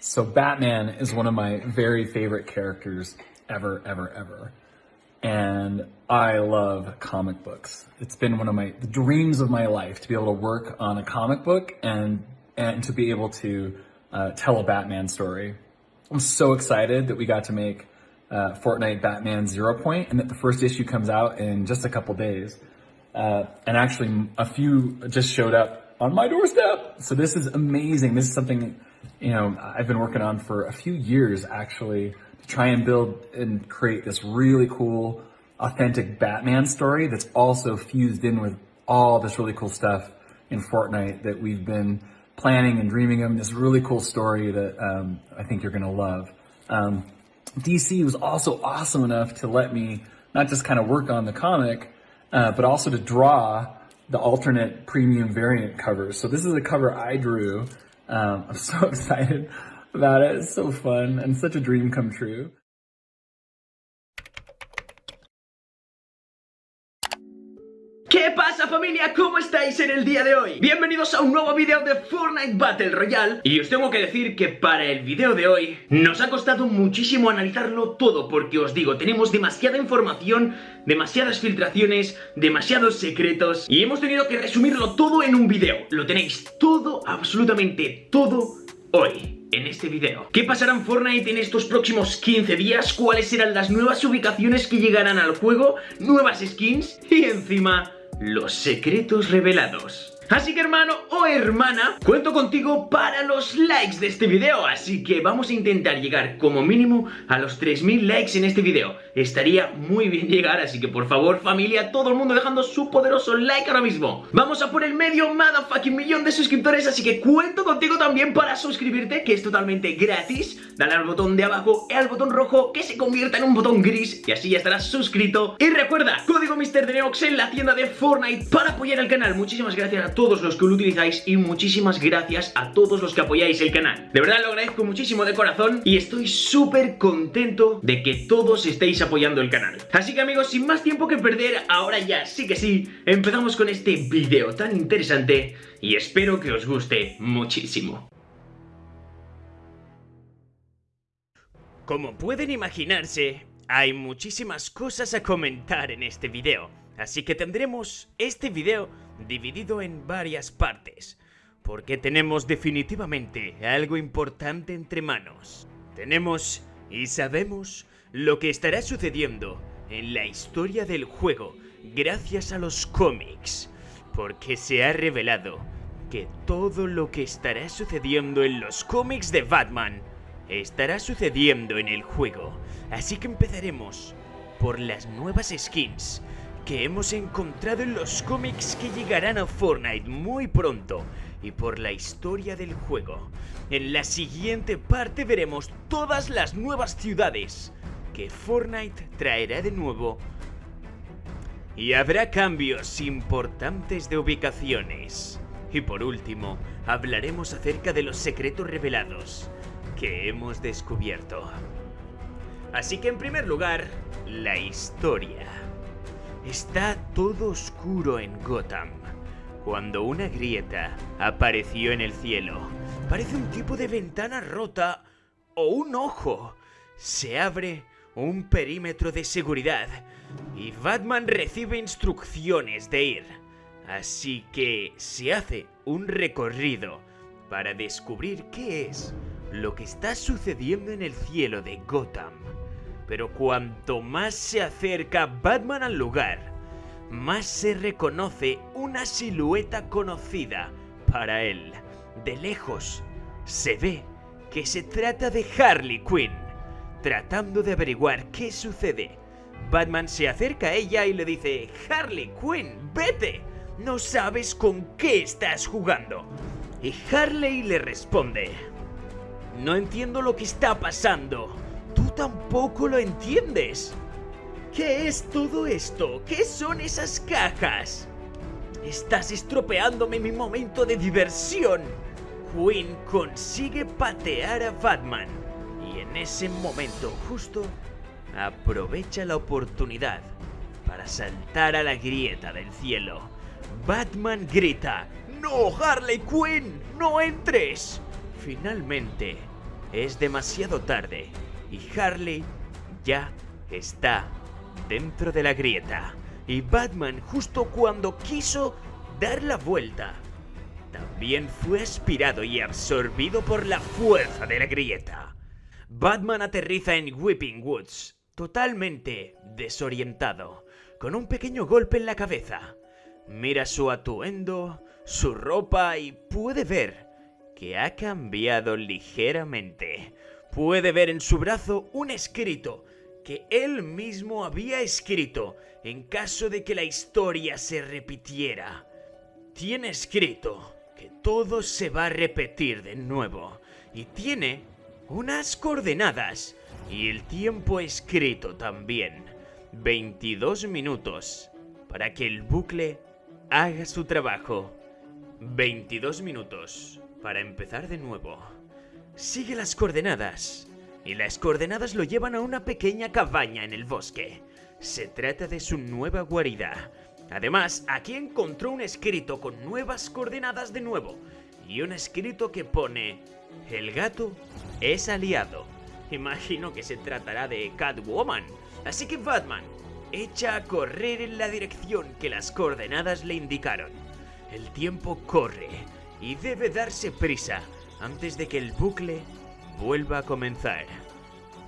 So Batman is one of my very favorite characters ever, ever, ever. And I love comic books. It's been one of my the dreams of my life to be able to work on a comic book and and to be able to uh, tell a Batman story. I'm so excited that we got to make uh, Fortnite Batman Zero Point and that the first issue comes out in just a couple days. Uh, and actually, a few just showed up on my doorstep. So this is amazing. This is something, you know, I've been working on for a few years actually to try and build and create this really cool, authentic Batman story that's also fused in with all this really cool stuff in Fortnite that we've been planning and dreaming of. This really cool story that um, I think you're gonna love. Um, DC was also awesome enough to let me not just kind of work on the comic, uh, but also to draw the alternate premium variant covers. So this is a cover I drew. Um, I'm so excited about it. It's so fun and such a dream come true. ¿Qué pasa familia? ¿Cómo estáis en el día de hoy? Bienvenidos a un nuevo video de Fortnite Battle Royale Y os tengo que decir que para el video de hoy Nos ha costado muchísimo analizarlo todo Porque os digo, tenemos demasiada información Demasiadas filtraciones Demasiados secretos Y hemos tenido que resumirlo todo en un video Lo tenéis todo, absolutamente todo Hoy en este video. ¿Qué pasará en Fortnite en estos próximos 15 días? ¿Cuáles serán las nuevas ubicaciones que llegarán al juego? ¿Nuevas skins? Y encima los secretos revelados. Así que hermano o hermana, cuento contigo para los likes de este video. Así que vamos a intentar llegar como mínimo a los 3000 likes en este video. Estaría muy bien llegar, así que por favor familia, todo el mundo dejando su poderoso like ahora mismo. Vamos a por el medio motherfucking millón de suscriptores. Así que cuento contigo también para suscribirte, que es totalmente gratis. Dale al botón de abajo y al botón rojo que se convierta en un botón gris Y así ya estarás suscrito. Y recuerda, código MrDeneox en la tienda de Fortnite para apoyar el canal. Muchísimas gracias a todos los que lo utilizáis y muchísimas gracias a todos los que apoyáis el canal. De verdad lo agradezco muchísimo de corazón y estoy súper contento de que todos estéis apoyando el canal. Así que amigos, sin más tiempo que perder, ahora ya sí que sí, empezamos con este vídeo tan interesante y espero que os guste muchísimo. Como pueden imaginarse, hay muchísimas cosas a comentar en este video, así que tendremos este video dividido en varias partes, porque tenemos definitivamente algo importante entre manos. Tenemos y sabemos lo que estará sucediendo en la historia del juego gracias a los cómics, porque se ha revelado que todo lo que estará sucediendo en los cómics de Batman estará sucediendo en el juego. Así que empezaremos por las nuevas skins que hemos encontrado en los cómics que llegarán a Fortnite muy pronto y por la historia del juego. En la siguiente parte veremos todas las nuevas ciudades que Fortnite traerá de nuevo y habrá cambios importantes de ubicaciones. Y por último, hablaremos acerca de los secretos revelados que hemos descubierto. Así que en primer lugar, la historia. Está todo oscuro en Gotham. Cuando una grieta apareció en el cielo, parece un tipo de ventana rota o un ojo. Se abre un perímetro de seguridad y Batman recibe instrucciones de ir. Así que se hace un recorrido para descubrir qué es lo que está sucediendo en el cielo de Gotham. Pero cuanto más se acerca Batman al lugar, más se reconoce una silueta conocida para él. De lejos, se ve que se trata de Harley Quinn. Tratando de averiguar qué sucede, Batman se acerca a ella y le dice, Harley Quinn, vete, no sabes con qué estás jugando. Y Harley le responde, no entiendo lo que está pasando tampoco lo entiendes. ¿Qué es todo esto? ¿Qué son esas cajas? Estás estropeándome mi momento de diversión. Quinn consigue patear a Batman. Y en ese momento justo, aprovecha la oportunidad para saltar a la grieta del cielo. Batman grita, ¡No, Harley Quinn! ¡No entres! Finalmente, es demasiado tarde y Harley ya está dentro de la grieta. Y Batman, justo cuando quiso dar la vuelta, también fue aspirado y absorbido por la fuerza de la grieta. Batman aterriza en Whipping Woods, totalmente desorientado, con un pequeño golpe en la cabeza. Mira su atuendo, su ropa y puede ver que ha cambiado ligeramente. Puede ver en su brazo un escrito que él mismo había escrito en caso de que la historia se repitiera. Tiene escrito que todo se va a repetir de nuevo y tiene unas coordenadas y el tiempo escrito también. 22 minutos para que el bucle haga su trabajo. 22 minutos para empezar de nuevo. Sigue las coordenadas. Y las coordenadas lo llevan a una pequeña cabaña en el bosque. Se trata de su nueva guarida. Además, aquí encontró un escrito con nuevas coordenadas de nuevo. Y un escrito que pone... El gato es aliado. Imagino que se tratará de Catwoman. Así que Batman echa a correr en la dirección que las coordenadas le indicaron. El tiempo corre y debe darse prisa antes de que el bucle vuelva a comenzar.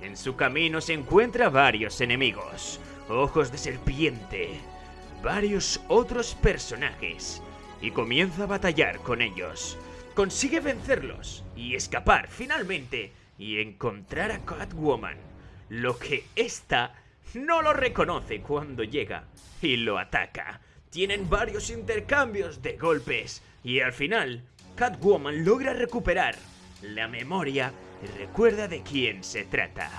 En su camino se encuentra varios enemigos, ojos de serpiente, varios otros personajes, y comienza a batallar con ellos. Consigue vencerlos y escapar finalmente y encontrar a Catwoman, lo que ésta no lo reconoce cuando llega y lo ataca. Tienen varios intercambios de golpes y al final Catwoman logra recuperar la memoria y recuerda de quién se trata,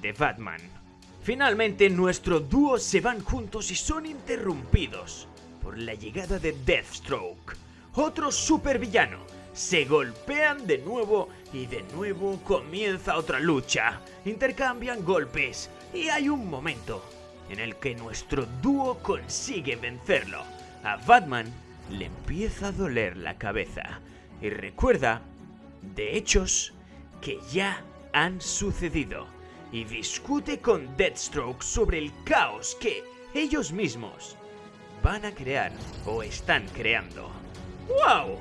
de Batman. Finalmente nuestro dúo se van juntos y son interrumpidos por la llegada de Deathstroke, otro supervillano. Se golpean de nuevo y de nuevo comienza otra lucha. Intercambian golpes y hay un momento en el que nuestro dúo consigue vencerlo. A Batman le empieza a doler la cabeza y recuerda de hechos que ya han sucedido y discute con Deathstroke sobre el caos que ellos mismos van a crear o están creando. ¡Wow!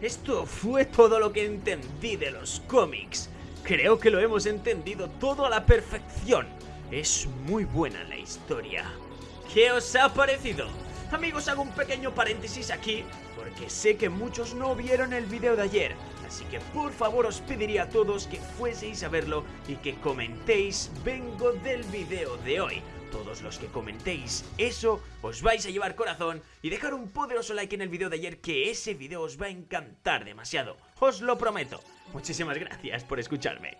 Esto fue todo lo que entendí de los cómics. Creo que lo hemos entendido todo a la perfección. Es muy buena la historia. ¿Qué os ha parecido? Amigos, hago un pequeño paréntesis aquí porque sé que muchos no vieron el video de ayer. Así que por favor os pediría a todos que fueseis a verlo y que comentéis vengo del video de hoy. Todos los que comentéis eso os vais a llevar corazón y dejar un poderoso like en el video de ayer que ese video os va a encantar demasiado. Os lo prometo. Muchísimas gracias por escucharme.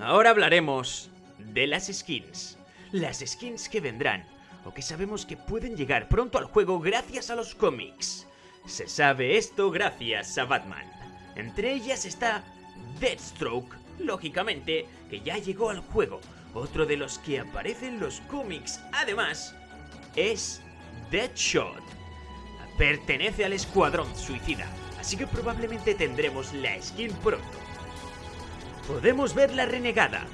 Ahora hablaremos de las skins. Las skins que vendrán o que sabemos que pueden llegar pronto al juego gracias a los cómics. Se sabe esto gracias a Batman. Entre ellas está Deathstroke, lógicamente, que ya llegó al juego. Otro de los que aparece en los cómics, además, es Deadshot. Pertenece al Escuadrón Suicida, así que probablemente tendremos la skin pronto. Podemos ver la renegada,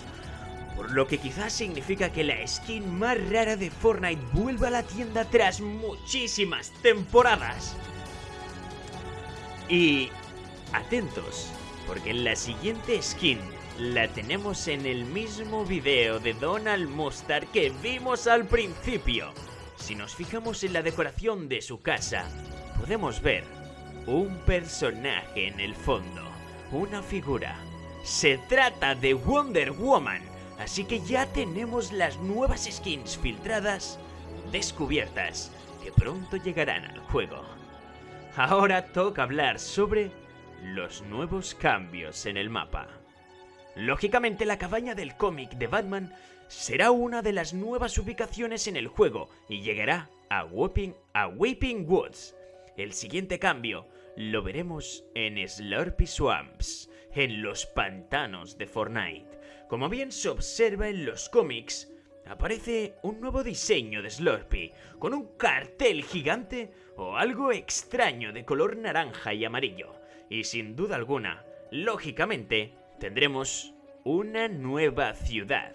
por lo que quizás significa que la skin más rara de Fortnite vuelva a la tienda tras muchísimas temporadas. Y atentos, porque la siguiente skin la tenemos en el mismo video de Donald Mustard que vimos al principio. Si nos fijamos en la decoración de su casa, podemos ver un personaje en el fondo, una figura. Se trata de Wonder Woman, así que ya tenemos las nuevas skins filtradas descubiertas que pronto llegarán al juego. Ahora toca hablar sobre los nuevos cambios en el mapa. Lógicamente la cabaña del cómic de Batman será una de las nuevas ubicaciones en el juego y llegará a Weeping, a Woods. El siguiente cambio lo veremos en Slurpy Swamps, en los pantanos de Fortnite. Como bien se observa en los cómics, aparece un nuevo diseño de Slurpy, con un cartel gigante o algo extraño de color naranja y amarillo. Y sin duda alguna, lógicamente, tendremos una nueva ciudad,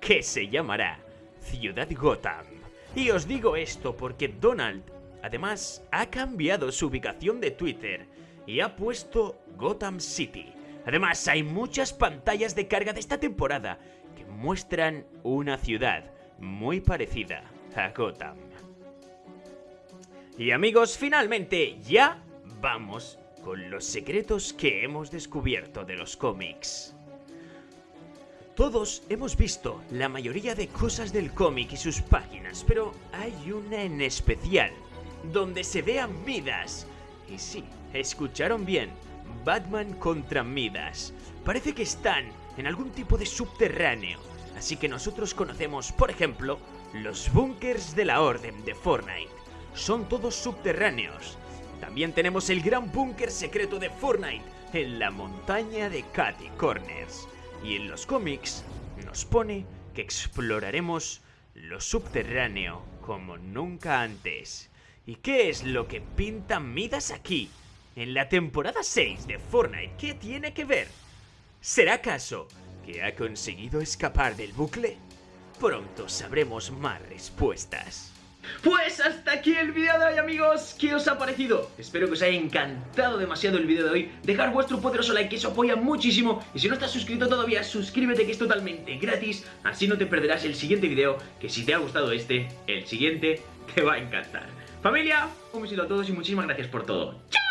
que se llamará Ciudad Gotham. Y os digo esto porque Donald, además, ha cambiado su ubicación de Twitter y ha puesto Gotham City. Además, hay muchas pantallas de carga de esta temporada que muestran una ciudad muy parecida a Gotham. Y amigos, finalmente ya vamos con los secretos que hemos descubierto de los cómics. Todos hemos visto la mayoría de cosas del cómic y sus páginas, pero hay una en especial, donde se vean Midas. Y sí, escucharon bien, Batman contra Midas. Parece que están en algún tipo de subterráneo, así que nosotros conocemos, por ejemplo, los búnkers de la Orden de Fortnite. Son todos subterráneos. También tenemos el gran búnker secreto de Fortnite en la montaña de Catty Corners. Y en los cómics nos pone que exploraremos lo subterráneo como nunca antes. ¿Y qué es lo que pinta Midas aquí? En la temporada 6 de Fortnite, ¿qué tiene que ver? ¿Será acaso que ha conseguido escapar del bucle? Pronto sabremos más respuestas. Pues hasta aquí el vídeo de hoy amigos, ¿qué os ha parecido? Espero que os haya encantado demasiado el vídeo de hoy Dejar vuestro poderoso like que eso apoya muchísimo Y si no estás suscrito todavía, suscríbete que es totalmente gratis Así no te perderás el siguiente vídeo Que si te ha gustado este, el siguiente te va a encantar Familia, un besito a todos y muchísimas gracias por todo ¡Chao!